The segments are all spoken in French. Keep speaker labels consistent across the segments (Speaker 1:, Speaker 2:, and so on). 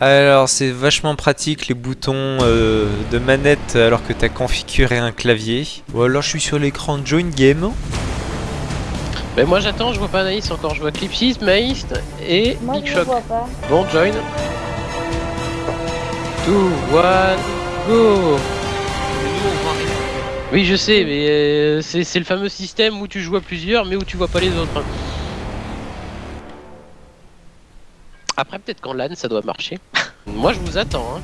Speaker 1: Alors c'est vachement pratique les boutons euh, de manette alors que t'as configuré un clavier. Ou alors je suis sur l'écran Join Game.
Speaker 2: Mais moi j'attends, je vois pas Anaïs encore, je vois Clipsys, Maïst et
Speaker 3: Moi,
Speaker 2: Big
Speaker 3: je
Speaker 2: Shock.
Speaker 3: vois pas.
Speaker 2: Bon, join. 2, 1, go Oui, je sais, mais euh, c'est c'est le fameux système où tu joues à plusieurs, mais où tu vois pas les autres. Après, peut-être qu'en LAN, ça doit marcher. Moi, je vous attends. Hein.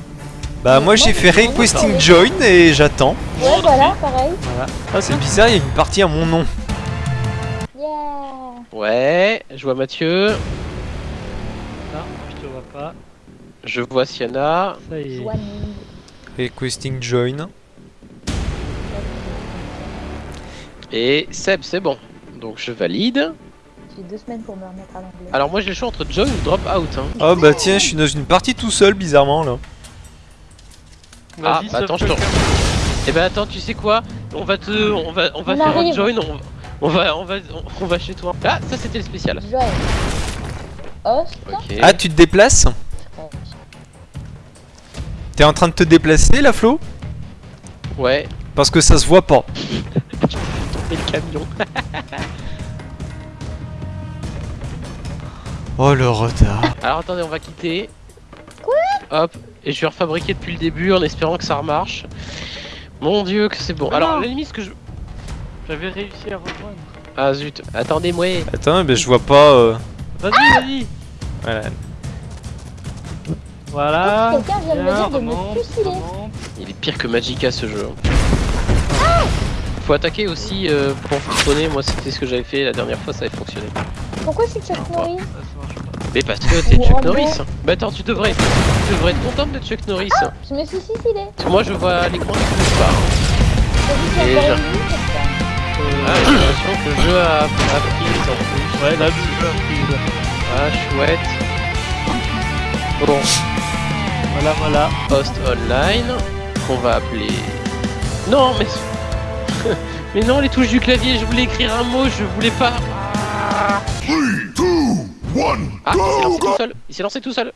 Speaker 1: Bah moi j'ai fait requesting join et j'attends.
Speaker 3: Ouais, voilà, pareil.
Speaker 1: Voilà. Ah c'est bizarre, il y a une partie à mon nom.
Speaker 3: Yeah.
Speaker 2: Ouais, je vois Mathieu,
Speaker 4: Non, je te vois pas.
Speaker 2: je vois Siana.
Speaker 4: Ça y est.
Speaker 1: Requesting join.
Speaker 2: Et Seb, c'est bon. Donc je valide.
Speaker 3: J'ai deux semaines pour me remettre à l'anglais.
Speaker 2: Alors moi j'ai le choix entre join ou drop out. Hein.
Speaker 1: Oh bah tiens, je suis dans une partie tout seul bizarrement là.
Speaker 2: Ah,
Speaker 4: Vas-y,
Speaker 2: bah attends, je te... Eh ben attends, tu sais quoi? On va te... On va, on va
Speaker 3: On
Speaker 2: faire un join, on... on va, on va, on va chez toi. Ah, ça c'était le spécial.
Speaker 3: Join. Host.
Speaker 2: Ok.
Speaker 1: Ah tu te déplaces? T'es en train de te déplacer là Flo?
Speaker 2: Ouais,
Speaker 1: Parce que ça se voit pas.
Speaker 2: et le camion.
Speaker 1: Oh le retard.
Speaker 2: Alors attendez, on va quitter. Quoi Hop, et je vais refabriquer depuis le début en espérant que ça remarche. Mon dieu, que c'est bon.
Speaker 4: Mais
Speaker 2: Alors, la limite, ce que je.
Speaker 4: J'avais réussi à rejoindre.
Speaker 2: Ah zut, attendez-moi.
Speaker 1: Attends, mais je vois pas. euh,
Speaker 4: Vas-y, vas-y.
Speaker 1: Voilà.
Speaker 4: Voilà.
Speaker 3: Oh, quelqu'un vient de me
Speaker 4: Bien,
Speaker 3: dire de me
Speaker 4: remonte,
Speaker 3: fusiler.
Speaker 4: remonte.
Speaker 2: Il est pire que Magica ce jeu. Faut attaquer aussi euh, pour fonctionner. Moi, c'était ce que j'avais fait la dernière fois, ça avait fonctionné.
Speaker 3: Pourquoi suis Chuck Norris.
Speaker 2: Mais parce que t'es Chuck. Norris. Bah attends, tu devrais, tu devrais être contente de Chuck Norris.
Speaker 3: Je me suis suicidé.
Speaker 2: Parce que moi, je vois à l'écran le pas. Et Ah, j'ai l'impression que le jeu a, a pris en plus.
Speaker 4: Ouais, là, le jeu a pris.
Speaker 2: Ah, chouette. Bon,
Speaker 4: Voilà, voilà.
Speaker 2: host online qu'on va appeler. Non, mais mais non, les touches du clavier. Je voulais écrire un mot, je voulais pas. Ah, Ah, il s'est lancé tout seul. Il s'est lancé tout seul.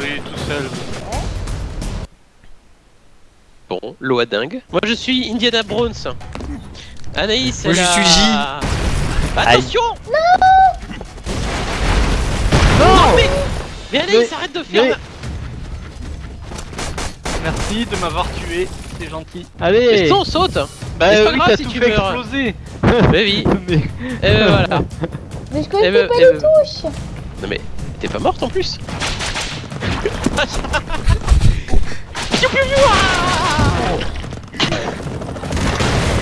Speaker 4: Oui, tout seul.
Speaker 2: Bon, l'eau à dingue. Moi, je suis Indiana Browns. Anaïs,
Speaker 1: Moi, je suis J.
Speaker 2: Attention Non Non mais Mais Anaïs,
Speaker 4: Mais-
Speaker 2: arrête de faire.
Speaker 4: mais-
Speaker 2: ma-
Speaker 4: Merci de m'avoir tué. C'est gentil.
Speaker 2: Mais
Speaker 4: Allez.
Speaker 2: non, saute
Speaker 4: Bah
Speaker 2: mais c'est pas
Speaker 4: oui,
Speaker 2: grave
Speaker 4: t'as
Speaker 2: si
Speaker 4: tout
Speaker 2: tu
Speaker 4: fait
Speaker 2: meurs.
Speaker 4: exploser.
Speaker 2: Mais oui.
Speaker 4: Mais
Speaker 2: Et ben voilà.
Speaker 3: Mais je connaissais
Speaker 2: ben-
Speaker 3: pas
Speaker 2: eh
Speaker 3: les
Speaker 2: ben-
Speaker 3: touches.
Speaker 2: Non mais t'es pas morte en plus.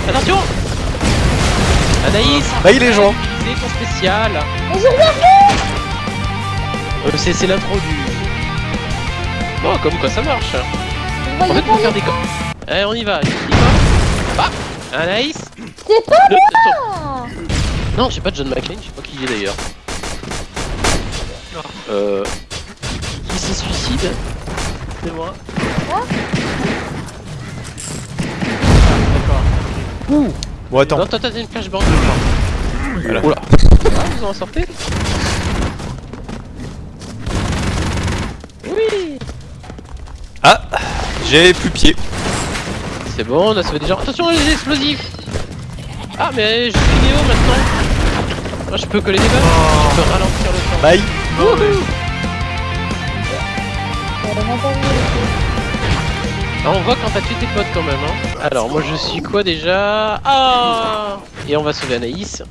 Speaker 2: Attention Anaïs
Speaker 1: Bah il est gens.
Speaker 2: C'est ton spécial
Speaker 3: Mais fait.
Speaker 2: Euh, C'est c'est l'intro du... Bon, comme quoi ça marche En fait, faut faire des... Allez, on y va y va. Hop Anaïs
Speaker 3: C'est pas
Speaker 2: Le-. Non, j'ai pas de John McClane, je sais pas qui il est d'ailleurs.
Speaker 4: Non.
Speaker 2: Euh... Qui se suicide
Speaker 4: c'est moi.
Speaker 3: Ah.
Speaker 4: D'accord.
Speaker 1: Bon attends.
Speaker 2: Non, t'as une flashbang, crois.
Speaker 1: Voilà.
Speaker 2: Oula. Ah, vous en sortez Oui
Speaker 1: Ah J'ai plus pied.
Speaker 2: C'est bon, on a sauvé des gens. Attention les explosifs Ah, mais je suis Néo maintenant Moi je peux coller des balles Je peux ralentir le temps.
Speaker 1: Bye.
Speaker 2: Wouhou. Ah, on voit quand t'as tué tes potes quand même. Hein. Alors, moi je suis quoi déjà? Ah Et on va sauver Anaïs.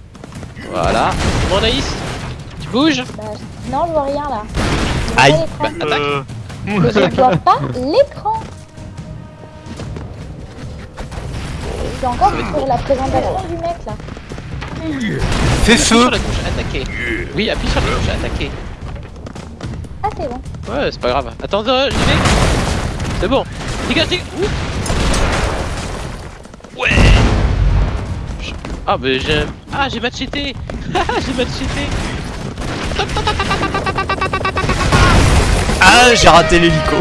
Speaker 2: Voilà. Bon, Anaïs Tu bouges?
Speaker 3: Bah, Non, je vois rien là.
Speaker 1: Aïe.
Speaker 3: l'écran.
Speaker 2: Attaque.
Speaker 4: Euh,
Speaker 3: Mais je vois pas l'écran. Suis encore sur la présentation du mec là.
Speaker 1: Fais
Speaker 2: Appuie sur
Speaker 1: feu.
Speaker 2: la touche attaquer. Oui, appuie sur la touche attaquer.
Speaker 3: Ah, c'est bon.
Speaker 2: Ouais, c'est pas grave. Attends, euh, j'y vais. C'est bon. Dégage, dégage. Ouh. Ouais. Je- Ah, mais j'ai. Ah, j'ai macheté. j'ai macheté.
Speaker 1: Ah j'ai raté l'hélico.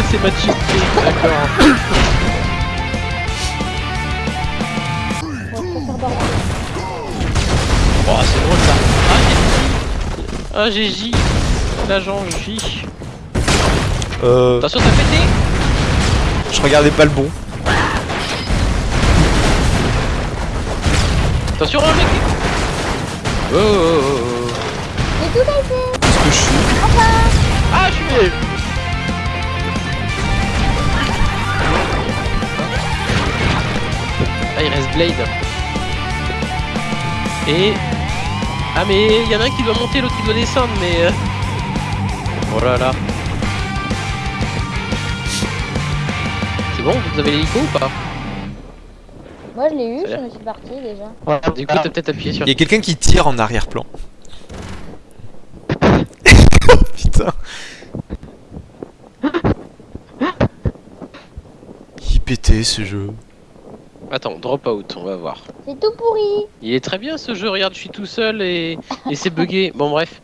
Speaker 2: Ah, c'est macheté. D'accord. Oh, c'est drôle ça. Ah, j'ai- un GJ. L'agent J.
Speaker 1: Euh,
Speaker 2: Attention, t'as pété
Speaker 1: je regardais pas le bon.
Speaker 2: Attention, un mec Oh, oh, oh, oh.
Speaker 3: J'ai tout.
Speaker 1: Qu'est-ce que je suis?
Speaker 2: Blade. Et... Ah, mais il y en a un qui doit monter, l'autre qui doit descendre, mais... euh, Oh là là. C'est bon, vous avez l'hélico ou pas?
Speaker 3: Moi je l'ai eu, je me suis parti déjà.
Speaker 4: Voilà.
Speaker 2: Du coup, t'as peut-être appuyé sur...
Speaker 1: Il y a quelqu'un qui tire en arrière-plan. oh putain. Pété ce jeu?
Speaker 2: Attends, drop out, on va voir.
Speaker 3: C'est tout pourri.
Speaker 2: Il est très bien ce jeu, regarde, je suis tout seul et, et c'est bugué. Bon bref,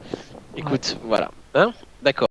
Speaker 2: écoute, voilà. Hein? D'accord.